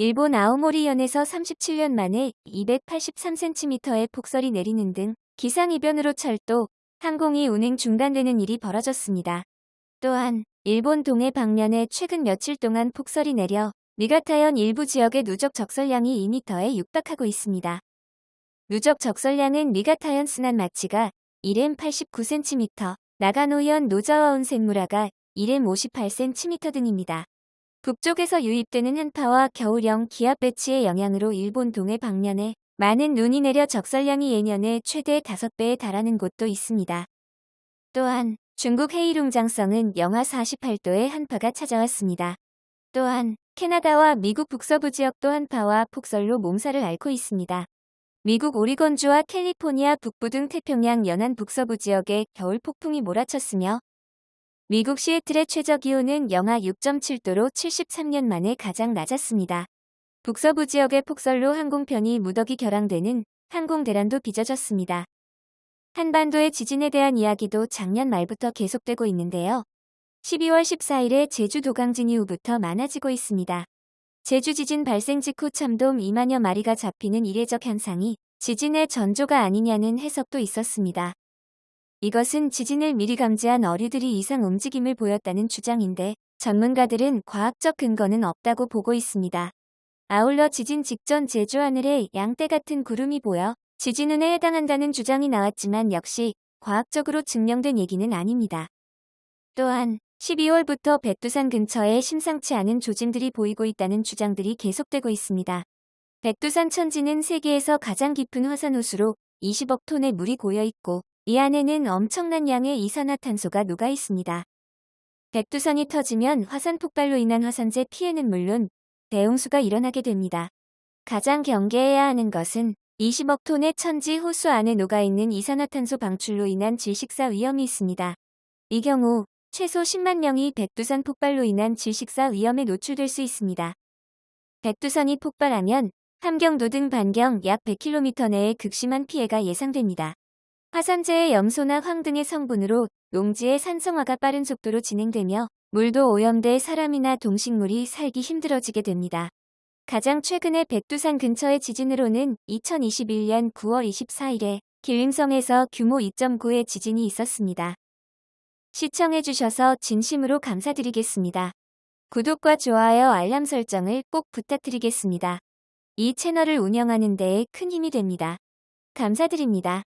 일본 아오모리현에서 37년 만에 283cm의 폭설이 내리는 등 기상이변으로 철도, 항공이 운행 중단되는 일이 벌어졌습니다. 또한 일본 동해 방면에 최근 며칠 동안 폭설이 내려 미가타현 일부 지역의 누적 적설량이 2m에 육박하고 있습니다. 누적 적설량은 미가타현 스난 마치가 1m 89cm, 나가노현 노자와 온센무라가 1m 58cm 등입니다. 북쪽에서 유입되는 한파와 겨울형 기압 배치의 영향으로 일본 동해 방면에 많은 눈이 내려 적설량이 예년의 최대 5배에 달하는 곳도 있습니다. 또한 중국 헤이룽장성은 영하 48도의 한파가 찾아왔습니다. 또한 캐나다와 미국 북서부 지역도 한파와 폭설로 몸살을 앓고 있습니다. 미국 오리건주와 캘리포니아 북부 등 태평양 연안 북서부 지역에 겨울 폭풍이 몰아쳤으며 미국 시애틀의 최저 기온은 영하 6.7도로 73년 만에 가장 낮았습니다. 북서부 지역의 폭설로 항공편이 무더기 결항되는 항공 대란도 빚어졌습니다. 한반도의 지진에 대한 이야기도 작년 말부터 계속되고 있는데요. 12월 14일에 제주 도강진 이후부터 많아지고 있습니다. 제주 지진 발생 직후 참돔 2만여 마리가 잡히는 이례적 현상이 지진의 전조가 아니냐는 해석도 있었습니다. 이것은 지진을 미리 감지한 어류들이 이상 움직임을 보였다는 주장인데 전문가들은 과학적 근거는 없다고 보고 있습니다. 아울러 지진 직전 제주 하늘에 양떼 같은 구름이 보여 지진 운에 해당한다는 주장이 나왔지만 역시 과학적으로 증명된 얘기는 아닙니다. 또한 12월부터 백두산 근처에 심상치 않은 조짐들이 보이고 있다는 주장들이 계속되고 있습니다. 백두산 천지는 세계에서 가장 깊은 화산 호수로 20억 톤의 물이 고여 있고 이 안에는 엄청난 양의 이산화탄소가 녹아 있습니다. 백두산이 터지면 화산 폭발로 인한 화산재 피해는 물론 대홍수가 일어나게 됩니다. 가장 경계해야 하는 것은 20억 톤의 천지 호수 안에 녹아있는 이산화탄소 방출로 인한 질식사 위험이 있습니다. 이 경우 최소 10만 명이 백두산 폭발로 인한 질식사 위험에 노출될 수 있습니다. 백두산이 폭발하면 함경도 등 반경 약 100km 내에 극심한 피해가 예상됩니다. 화산재의 염소나 황 등의 성분으로 농지의 산성화가 빠른 속도로 진행되며 물도 오염돼 사람이나 동식물이 살기 힘들어지게 됩니다. 가장 최근의 백두산 근처의 지진으로는 2021년 9월 24일에 길림성에서 규모 2.9의 지진이 있었습니다. 시청해주셔서 진심으로 감사드리겠습니다. 구독과 좋아요 알람 설정을 꼭 부탁드리겠습니다. 이 채널을 운영하는 데에 큰 힘이 됩니다. 감사드립니다.